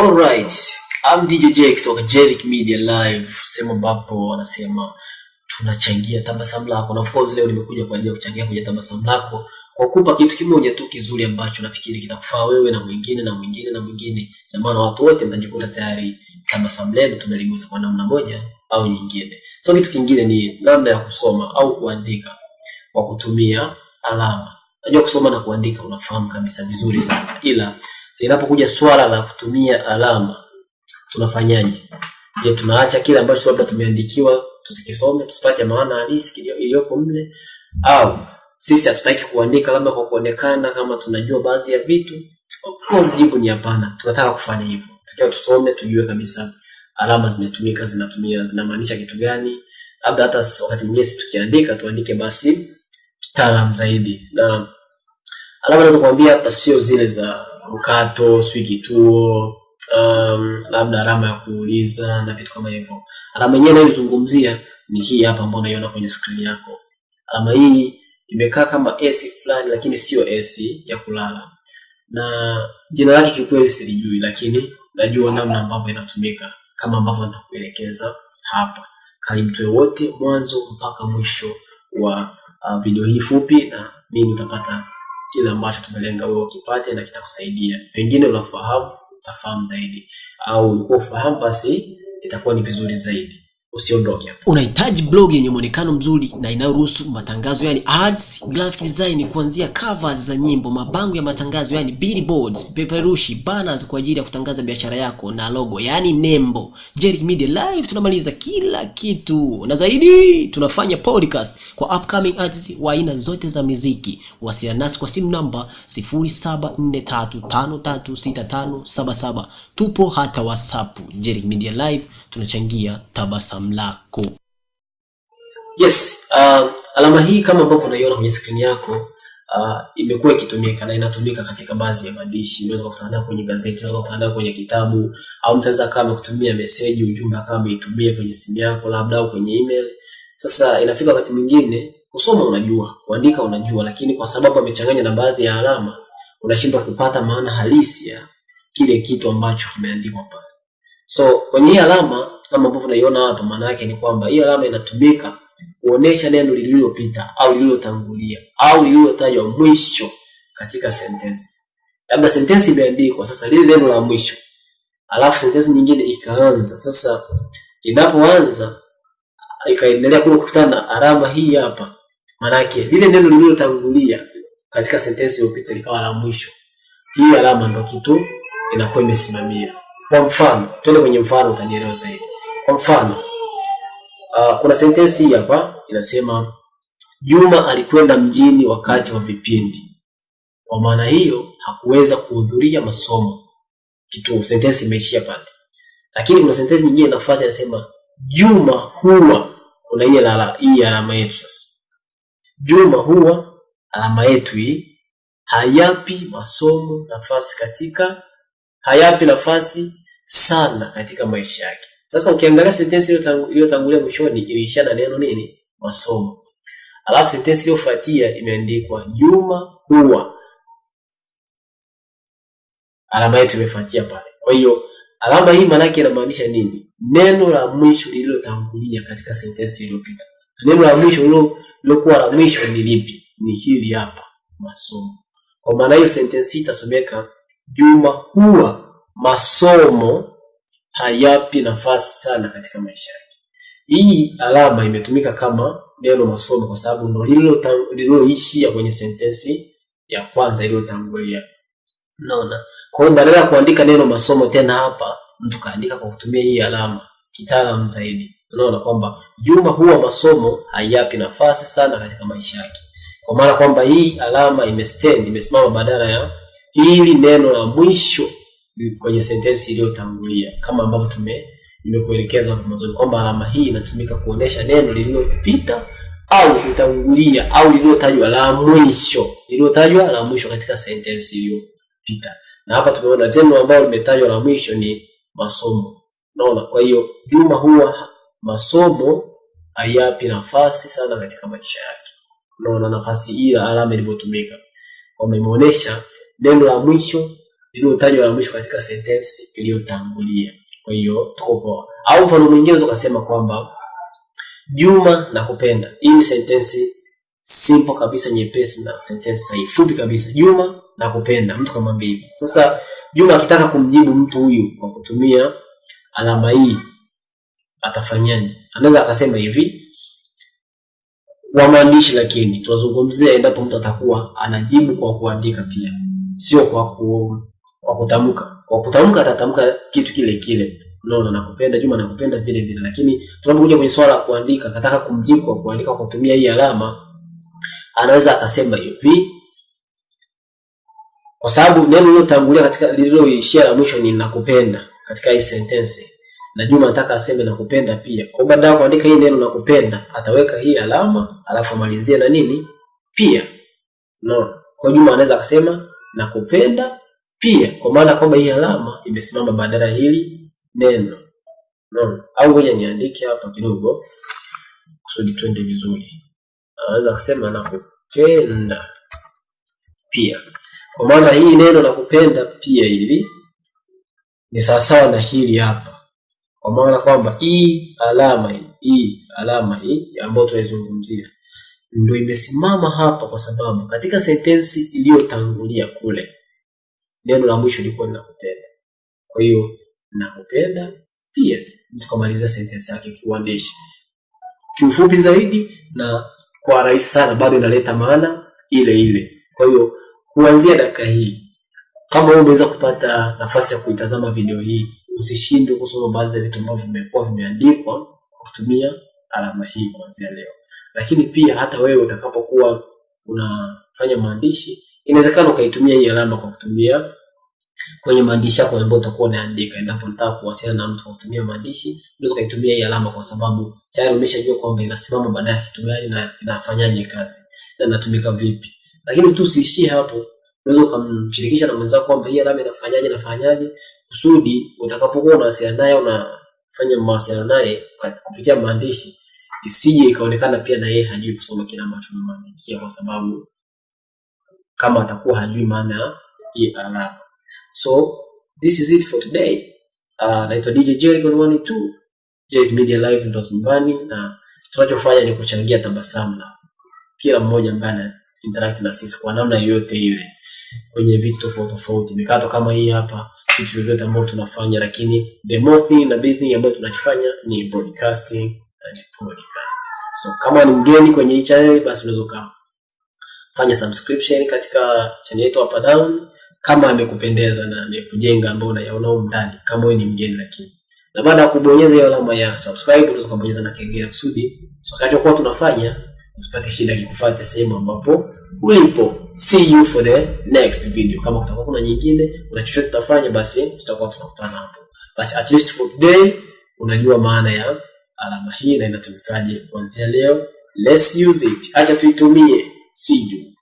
Alright, I'm DJ J kutoka Jerick Media Live, sehemu ambapo wanasema tunachangia tabasamu lako, na of course leo nimekuja kwa ajili ya kuchangia kwenye tabasamu lako kwa kukupa kitu kimoja tu kizuri ambacho nafikiri kitakufaa wewe na mwingine na mwingine na mwingine, na maana watu wote mtajikuta tayari tabasamu lenu tunaligusa kwa namna moja au nyingine. So kitu kingine ni namna ya kusoma au kuandika kwa kutumia alama. Najua kusoma na kuandika unafahamu kabisa vizuri sana, ila linapokuja swala la kutumia alama tunafanyaje? Je, tunaacha kile ambacho labda tumeandikiwa tusikisome tusipate maana halisi iliyoko mle, au sisi hatutaki kuandika labda kwa kuonekana kama tunajua baadhi ya vitu? Of course jibu ni hapana. Tunataka kufanya hivyo, tunatakiwa tusome, tujue kabisa alama zimetumika, zinatumia zinamaanisha kitu gani. Labda hata wakati mwingine sisi tukiandika tuandike basi kitaalam zaidi, na alama naweza kuambia hapa sio zile za mkato, sijui kituo, um, labda alama ya kuuliza na vitu kama hivyo. Alama yenyewe inayozungumzia ni hii hapa ambayo unaiona kwenye skrini yako. Alama hii imekaa kama S fulani, lakini sio S ya kulala, na jina lake kikweli silijui, lakini najua namna ambavyo inatumika kama ambavyo nitakuelekeza hapa. Karibu tuwe wote mwanzo mpaka mwisho wa uh, video hii fupi, na mimi utapata kile ambacho tumelenga wewe ukipate na kitakusaidia. Pengine unafahamu, utafahamu zaidi, au ulikuwa ufahamu, basi itakuwa ni vizuri zaidi. Usiondoke. Unahitaji blog yenye muonekano mzuri na inayoruhusu matangazo yani ads, graphic design kuanzia covers za nyimbo, mabango ya matangazo yani billboards, peperushi, banners kwa ajili ya kutangaza biashara yako na logo yani nembo. Jerick Media Live tunamaliza kila kitu na zaidi, tunafanya podcast kwa upcoming artists wa aina zote za muziki. Wasiliana nasi kwa simu namba 0743536577. Tupo hata WhatsApp. Jerick Media Live tunachangia tabasamu lako. Yes, uh, alama hii kama ambavyo unaiona kwenye skrini yako uh, imekuwa ikitumika na inatumika katika baadhi ya maandishi. Unaweza kukutana kwenye gazeti, unaweza kukutana kwenye kitabu, au mtaweza kama kutumia meseji, ujumbe kama ameitumia kwenye simu yako labda au kwenye email. Sasa inafika wakati mwingine kusoma unajua, kuandika unajua, lakini kwa sababu amechanganya na baadhi ya alama unashindwa kupata maana halisi ya kile kitu ambacho kimeandikwa pale. So kwenye hii alama kama ambavyo unaiona hapa, maana yake ni kwamba hii alama inatumika kuonesha neno lililopita au lililotangulia au lililotajwa mwisho katika sentensi. Labda sentensi imeandikwa, sasa lile neno la mwisho, alafu sentensi nyingine ikaanza. Sasa inapoanza ikaendelea kule kukutana na alama hii hapa, maana yake lile neno lililotangulia katika sentensi iliyopita likawa la mwisho. Hii alama ndio kitu inakuwa imesimamia. Kwa mfano, twende kwenye mfano utanielewa zaidi. Kwa mfano, uh, kuna sentensi hii hapa inasema Juma alikwenda mjini wakati wa vipindi. Kwa maana hiyo hakuweza kuhudhuria masomo. Kitu sentensi imeishia pale. Lakini kuna sentensi nyingine inafuata inasema Juma huwa kuna hii alama hii alama yetu sasa. Juma huwa alama yetu hii hayapi masomo nafasi katika hayapi nafasi sana katika maisha yake. Sasa ukiangalia sentensi iliyotangulia mwishoni iliishia na neno nini? Masomo. Alafu sentensi iliyofuatia imeandikwa Juma huwa, alama yetu imefuatia pale. Kwa hiyo alama hii maana yake inamaanisha nini? Neno la mwisho lililotangulia katika sentensi iliyopita. Neno la mwisho lilokuwa la mwisho ni lipi? Ni hili hapa, masomo. Kwa maana hiyo sentensi itasomeka Juma huwa masomo hayapi nafasi sana katika maisha yake. Hii alama imetumika kama neno masomo kwa sababu ndo lililoishia kwenye sentensi ya kwanza iliyotangulia. Unaona? Kwa hiyo badala ya kuandika neno masomo tena hapa, mtu kaandika kwa kutumia hii alama kitaalamu zaidi. Unaona kwamba Juma huwa masomo hayapi nafasi sana katika maisha yake. Kwa maana kwamba hii alama imestand, imesimama badala ya hili neno la mwisho kwenye sentensi iliyotangulia kama ambavyo tume nimekuelekeza hapo mwanzo kwamba alama hii inatumika kuonesha neno lililopita au kutangulia au lililotajwa la mwisho lililotajwa la mwisho katika sentensi iliyopita. Na hapa tumeona zenu ambalo limetajwa la mwisho ni masomo. Unaona? Kwa hiyo Juma huwa masomo hayapi nafasi sana katika maisha yake. Unaona nafasi hii alama ilivyotumika. Kwamba imeonesha neno la mwisho lililotajwa la mwisho katika sentensi iliyotangulia. Kwa hiyo tuko poa. Au mfano mwingine unaweza kusema kwamba Juma nakupenda. Hii ni sentensi simple kabisa, nyepesi na sentensi sahihi, fupi kabisa. Juma nakupenda, mtu kamwambia hivi. Sasa Juma akitaka kumjibu mtu huyu kwa kutumia alama hii atafanyaje? Anaweza akasema hivi kwa maandishi, lakini tunazungumzia endapo mtu atakuwa anajibu kwa kuandika pia, sio kwa ku, kwa kutamka. Kwa kutamka atatamka kitu kile kile, unaona, nakupenda Juma, nakupenda vile vile, lakini tunapokuja kwenye swala la kuandika, akataka kumjibu kwa kuandika kwa kutumia hii alama, anaweza akasema hivi kwa sababu neno lililotangulia katika lililoishia la mwisho ni nakupenda katika hii sentence, na Juma nataka aseme nakupenda pia. Kwa baada ya kuandika hii neno nakupenda, ataweka hii alama alafu amalizie na nini pia. No, kwa Juma anaweza akasema nakupenda pia, kwa maana kwamba hii alama imesimama badala hili neno. No, au ngoja niandike hapa kidogo kusudi twende vizuri. Anaweza kusema nakupenda pia kwa maana hii neno nakupenda pia hili ni sawasawa na hili hapa, kwa maana kwamba hii alama hii hii alama hii ambayo tunaizungumzia ndio imesimama hapa, kwa sababu katika sentensi iliyotangulia kule neno la mwisho lilikuwa nakupenda. Kwa hiyo nakupenda pia, mtu sentence yake kiuandishi kiufupi zaidi na kwa rahisi sana, bado inaleta maana ile ile. Kwa hiyo kuanzia dakika hii, kama wewe umeweza kupata nafasi ya kuitazama video hii, usishindwe kusoma baadhi ya vitu ambavyo vimekuwa vimeandikwa kwa kutumia alama hii kuanzia leo. Lakini pia hata wewe utakapokuwa unafanya maandishi, inawezekana ukaitumia hiyo alama kwa kutumia kwenye maandishi yako ambayo utakuwa unaandika. Endapo unataka kuwasiliana na mtu kwa kutumia maandishi, unaweza ukaitumia hii alama, kwa sababu tayari umeshajua kwamba inasimama baada ya kitu gani na inafanyaje kazi na inatumika vipi. Lakini tu usiishie hapo, unaweza ukamshirikisha na mwenzako kwamba hii alama inafanyaje inafanyaje, kusudi utakapokuwa unawasiliana naye unafanya mawasiliano naye kupitia maandishi, isije ikaonekana pia na yeye hajui kusoma kile ambacho umemwandikia, kwa sababu kama atakuwa hajui maana ya alama. So this is it for today. Uh, naitwa DJ Jericho 112 Jericho Media Live ndo nyumbani, na tunachofanya ni kuchangia tabasamu na kila mmoja ambaye ana interact na sisi kwa namna yoyote ile kwenye vitu tofauti tofauti, mikato kama hii hapa, vitu vyovyote ambavyo tunafanya, lakini the more thing na big thing ambayo tunakifanya ni broadcasting and podcast. So kama ni mgeni kwenye hii channel, basi unaweza ukafanya subscription katika channel yetu hapa down kama amekupendeza na amekujenga ambao unayaona huko ndani, kama wewe ni mgeni lakini. Na baada ya kubonyeza hiyo alama ya subscribe, unaweza kubonyeza na kengele kusudi tutakachokuwa tunafanya usipate shida kikufuate sehemu ambapo ulipo. See you for the next video. Kama kutakuwa kuna nyingine, una chochote tutafanya, basi tutakuwa tunakutana hapo. But at least for today unajua maana ya alama hii na inatumikaje kuanzia leo. Let's use it. Acha tuitumie. See you.